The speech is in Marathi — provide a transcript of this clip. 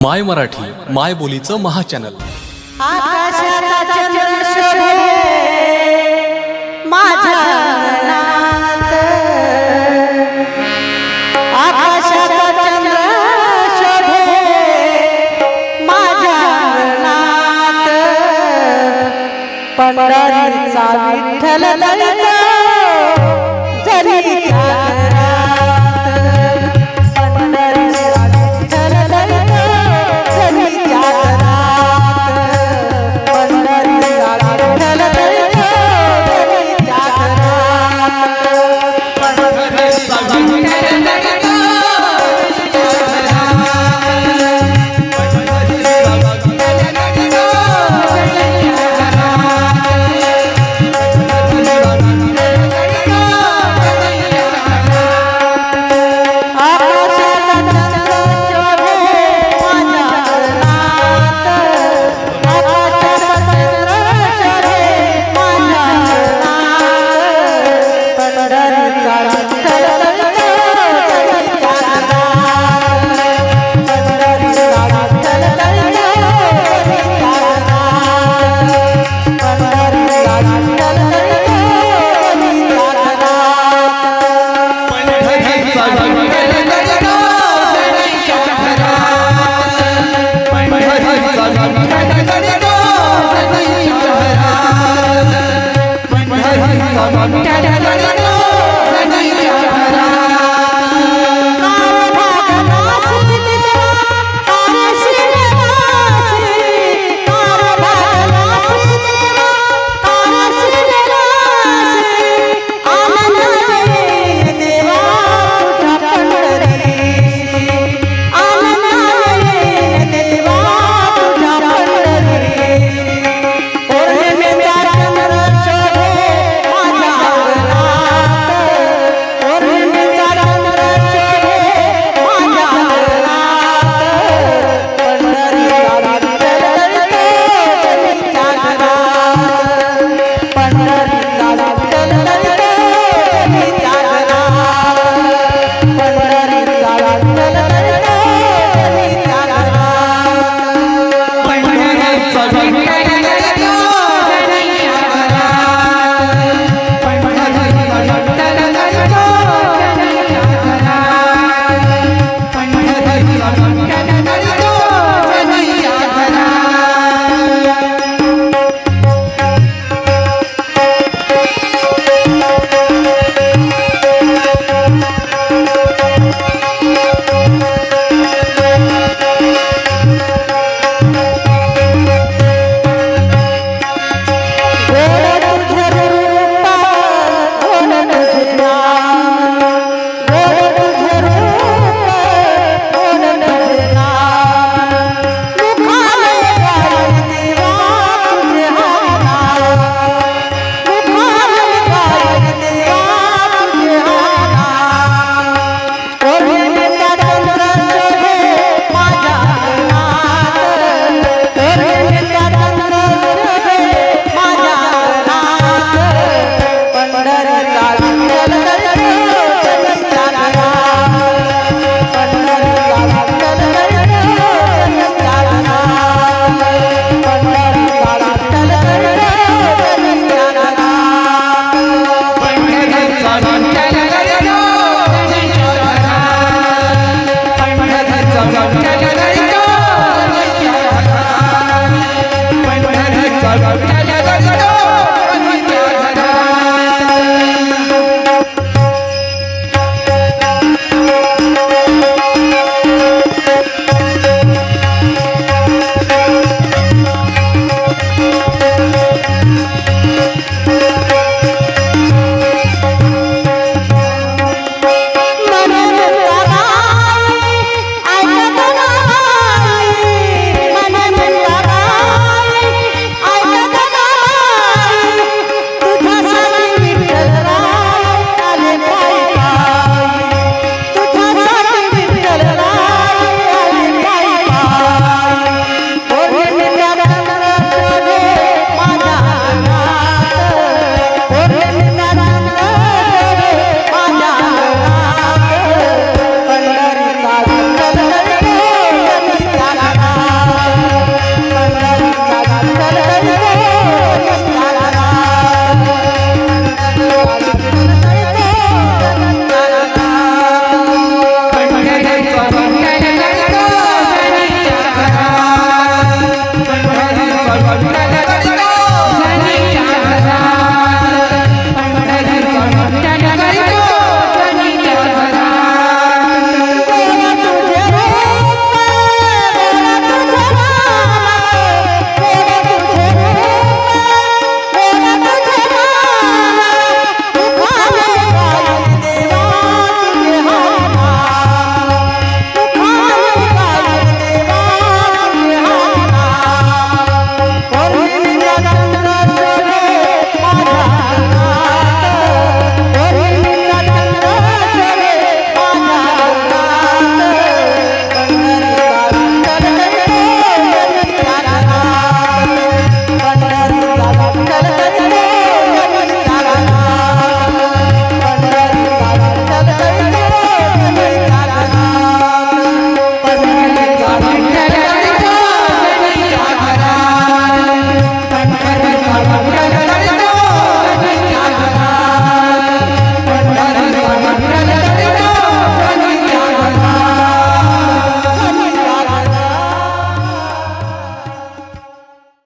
माय मराठी माय बोलीचं महाचॅनल. आकाशाचा चंद्र शोधे माझ्या अंगणात. आकाशाचा चंद्र शोधे माझ्या अंगणात. पंढरीचा विठ्ठल